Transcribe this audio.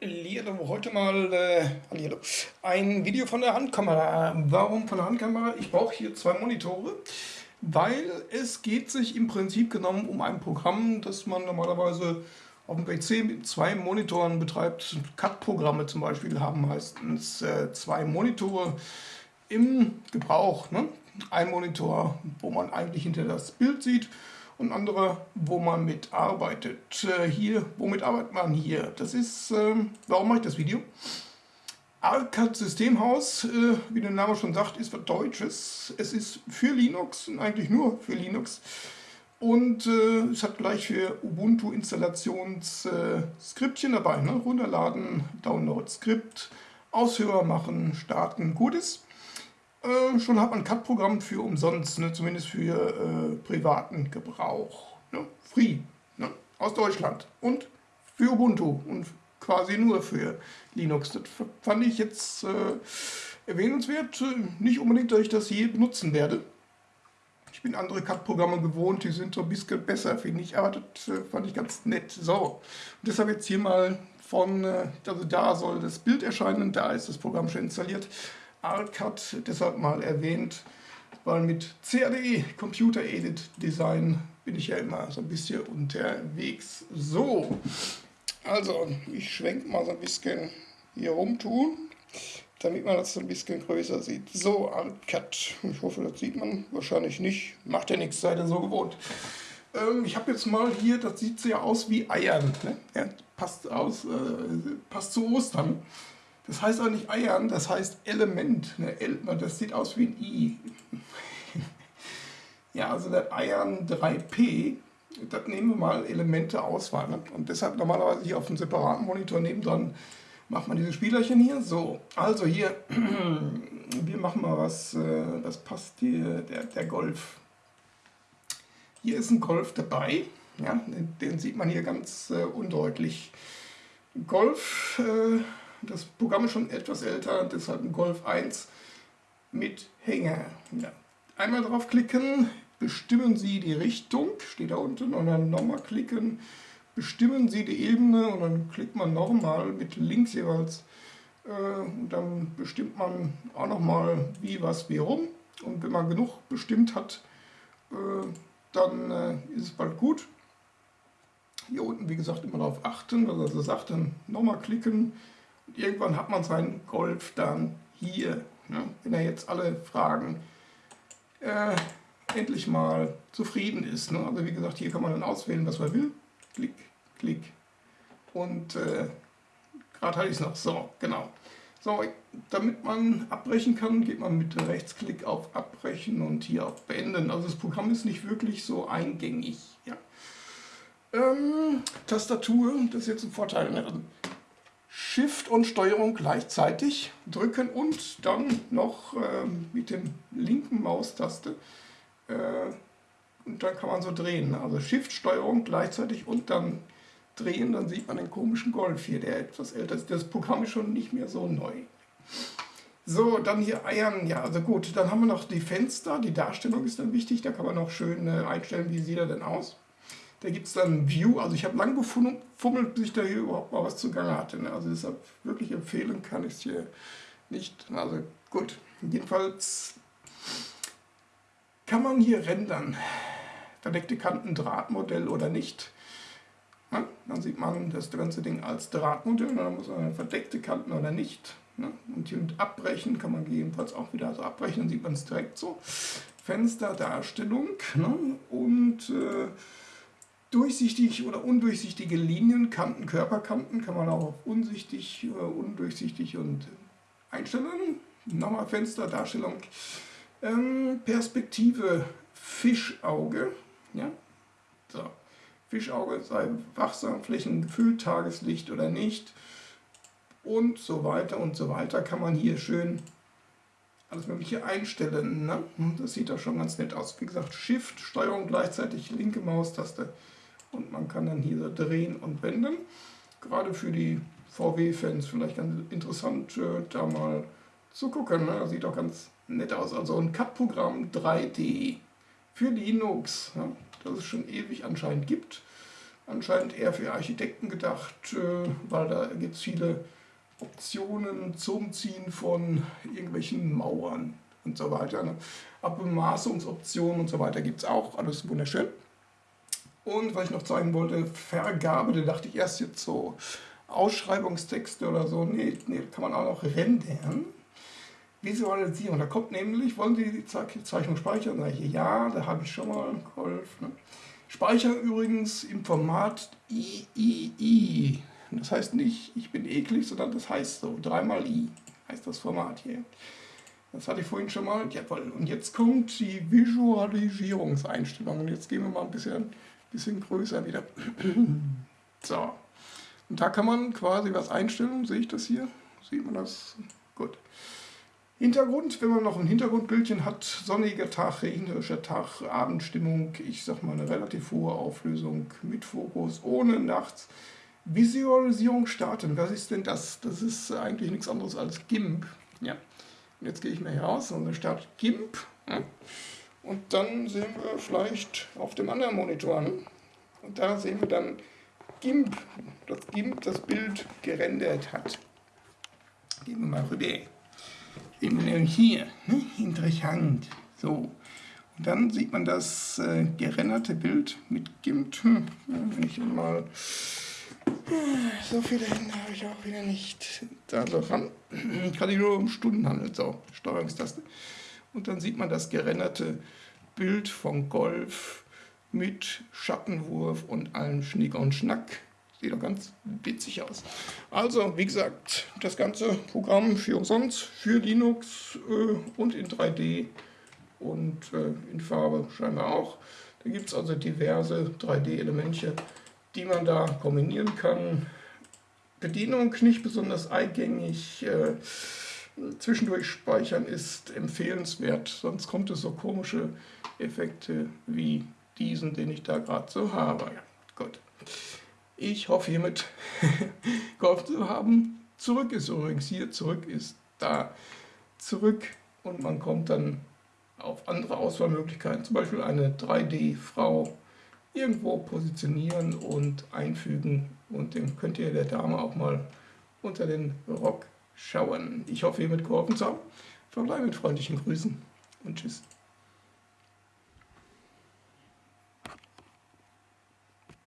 Hallihallo, heute mal äh, ein Video von der Handkamera. Warum von der Handkamera? Ich brauche hier zwei Monitore, weil es geht sich im Prinzip genommen um ein Programm, das man normalerweise auf dem PC mit zwei Monitoren betreibt. Cut-Programme zum Beispiel haben meistens äh, zwei Monitore im Gebrauch. Ne? Ein Monitor, wo man eigentlich hinter das Bild sieht und andere, wo man mitarbeitet. Äh, hier, womit arbeitet man hier? Das ist, äh, warum mache ich das Video? Arcad Systemhaus, äh, wie der Name schon sagt, ist was Deutsches. Es ist für Linux und eigentlich nur für Linux. Und äh, es hat gleich für Ubuntu Installationsskriptchen dabei. Ne? Runterladen, Download Skript, Aushörer machen, starten, Gutes. Äh, schon hat man Cut-Programm für umsonst, ne? zumindest für äh, privaten Gebrauch. Ne? Free, ne? aus Deutschland und für Ubuntu und quasi nur für Linux. Das fand ich jetzt äh, erwähnenswert. Nicht unbedingt, dass ich das je benutzen werde. Ich bin andere Cut-Programme gewohnt, die sind so ein bisschen besser, finde ich, aber das äh, fand ich ganz nett. So, und deshalb jetzt hier mal von, äh, also da soll das Bild erscheinen, da ist das Programm schon installiert. Arcad deshalb mal erwähnt, weil mit CADE, Computer Edit Design, bin ich ja immer so ein bisschen unterwegs. So, also ich schwenke mal so ein bisschen hier rum tun, damit man das so ein bisschen größer sieht. So, Arcad, ich hoffe, das sieht man wahrscheinlich nicht, macht ja nichts, seid ihr so gewohnt. Ähm, ich habe jetzt mal hier, das sieht ja aus wie Eiern, ne? ja, passt, aus, äh, passt zu Ostern. Das heißt auch nicht Eiern, das heißt Element. Ne? Das sieht aus wie ein I. ja, also das Eiern 3P, das nehmen wir mal Elemente Auswahl. Ne? Und deshalb normalerweise hier auf einem separaten Monitor nebendran macht man diese Spielerchen hier. So, also hier, wir machen mal was, äh, das passt hier, der, der Golf. Hier ist ein Golf dabei, ja, den sieht man hier ganz äh, undeutlich. Golf, äh, das Programm ist schon etwas älter, deshalb ein Golf 1 mit Hänger. Ja. Einmal draufklicken, bestimmen Sie die Richtung, steht da unten, und dann nochmal klicken, bestimmen Sie die Ebene und dann klickt man nochmal mit links jeweils äh, und dann bestimmt man auch nochmal wie, was, wie, rum und wenn man genug bestimmt hat, äh, dann äh, ist es bald gut. Hier unten, wie gesagt, immer darauf achten, was er so sagt, dann nochmal klicken, irgendwann hat man seinen Golf dann hier. Ne? Wenn er jetzt alle Fragen äh, endlich mal zufrieden ist. Ne? Also wie gesagt, hier kann man dann auswählen, was man will. Klick, klick. Und äh, gerade hatte ich es noch. So, genau. So, damit man abbrechen kann, geht man mit Rechtsklick auf Abbrechen und hier auf Beenden. Also das Programm ist nicht wirklich so eingängig. Ja. Ähm, Tastatur, das ist jetzt ein Vorteil. Ne? Shift und Steuerung gleichzeitig drücken und dann noch äh, mit dem linken Maustaste äh, und dann kann man so drehen. Also Shift, Steuerung gleichzeitig und dann drehen, dann sieht man den komischen Golf hier, der etwas älter ist. Das Programm ist schon nicht mehr so neu. So, dann hier Eiern, ja, also gut, dann haben wir noch die Fenster, die Darstellung ist dann wichtig, da kann man noch schön äh, einstellen, wie sieht er denn aus. Da gibt es dann View, also ich habe lang gefummelt, bis ich da hier überhaupt mal was zugange hatte. Ne? Also deshalb wirklich empfehlen kann ich es hier nicht. Also gut, jedenfalls kann man hier rendern. Verdeckte Kanten Drahtmodell oder nicht. Ja, dann sieht man das ganze Ding als Drahtmodell. Dann muss man verdeckte Kanten oder nicht. Ne? Und hier mit Abbrechen kann man gegebenenfalls auch wieder so abbrechen, dann sieht man es direkt so. Fensterdarstellung ne? und äh, durchsichtig oder undurchsichtige Linien, Kanten, Körperkanten kann man auch auf unsichtig, äh, undurchsichtig und einstellen. Nochmal Fensterdarstellung. Ähm, Perspektive Fischauge. Ja? So. Fischauge sei wachsam, Flächen gefüllt, Tageslicht oder nicht. Und so weiter und so weiter kann man hier schön alles mögliche einstellen. Ne? Das sieht doch schon ganz nett aus. Wie gesagt, Shift, Steuerung gleichzeitig, linke Maustaste und man kann dann hier drehen und wenden. Gerade für die VW-Fans vielleicht ganz interessant, äh, da mal zu gucken. Ne? Sieht auch ganz nett aus. Also ein Cut-Programm 3D für Linux, ja, das es schon ewig anscheinend gibt. anscheinend eher für Architekten gedacht, äh, weil da gibt es viele Optionen zum Ziehen von irgendwelchen Mauern und so weiter. Ne? Abbemaßungsoptionen und so weiter gibt es auch, alles wunderschön. Und was ich noch zeigen wollte, Vergabe, da dachte ich erst jetzt so Ausschreibungstexte oder so, nee, nee kann man auch noch rendern. Visualisierung, da kommt nämlich, wollen Sie die Zeichnung speichern? Sag ich, ja, da habe ich schon mal Golf. Ne? Speichern übrigens im Format III. Das heißt nicht, ich bin eklig, sondern das heißt so, dreimal I heißt das Format hier. Das hatte ich vorhin schon mal. Jawohl. Und jetzt kommt die Visualisierungseinstellung. Und jetzt gehen wir mal ein bisschen, bisschen größer wieder. so. Und da kann man quasi was einstellen. Sehe ich das hier? Sieht man das? Gut. Hintergrund, wenn man noch ein Hintergrundbildchen hat, sonniger Tag, regnerischer Tag, Abendstimmung, ich sag mal eine relativ hohe Auflösung mit Fokus, ohne nachts. Visualisierung starten, was ist denn das? Das ist eigentlich nichts anderes als GIMP. Ja. Und jetzt gehe ich mal hier raus und dann startet GIMP. Ja. Und dann sehen wir vielleicht auf dem anderen Monitor. Ne? Und da sehen wir dann GIMP, das GIMP das Bild gerendert hat. Gehen wir mal rüber sehen wir hier, ne? interessant. So. Und dann sieht man das äh, gerenderte Bild mit GIMP. Hm, wenn ich mal so viele Hände habe ich auch wieder nicht. Da so ran. Kann ich nur um Stunden handeln. So, Steuerungstaste. Und dann sieht man das gerenderte Bild von Golf mit Schattenwurf und allem Schnick und Schnack. Sieht doch ganz witzig aus. Also, wie gesagt, das ganze Programm für umsonst, für Linux äh, und in 3D und äh, in Farbe scheinbar auch. Da gibt es also diverse 3D-Elemente, die man da kombinieren kann. Bedienung nicht besonders eingängig. Äh, zwischendurch speichern ist empfehlenswert, sonst kommt es so komische Effekte wie diesen, den ich da gerade so habe. Gut. Ich hoffe hiermit geholfen zu haben. Zurück ist übrigens hier, zurück ist da, zurück und man kommt dann auf andere Auswahlmöglichkeiten, zum Beispiel eine 3D-Frau irgendwo positionieren und einfügen und dann könnt ihr der Dame auch mal unter den Rock schauen. Ich hoffe hiermit geholfen zu haben. Verbleibe mit freundlichen Grüßen und Tschüss.